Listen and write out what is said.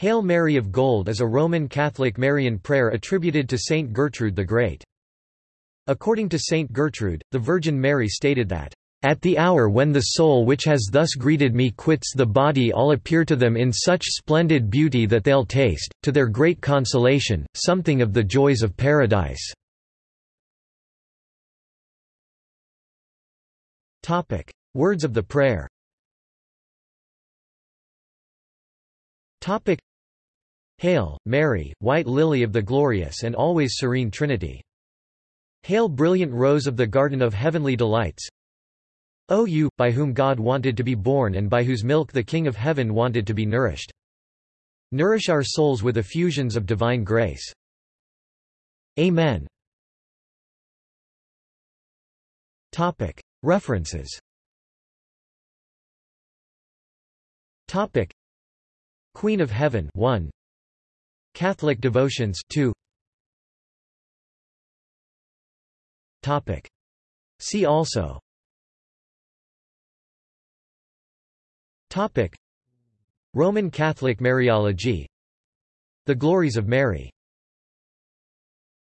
Hail Mary of Gold is a Roman Catholic Marian prayer attributed to Saint Gertrude the Great. According to Saint Gertrude, the Virgin Mary stated that, "...at the hour when the soul which has thus greeted me quits the body all appear to them in such splendid beauty that they'll taste, to their great consolation, something of the joys of paradise." Words of the prayer Hail, Mary, white lily of the glorious and always serene Trinity. Hail brilliant rose of the garden of heavenly delights. O you, by whom God wanted to be born and by whose milk the King of Heaven wanted to be nourished. Nourish our souls with effusions of divine grace. Amen. References Queen of Heaven 1 Catholic devotions 2 Topic. See also. Topic. Roman Catholic Mariology. The Glories of Mary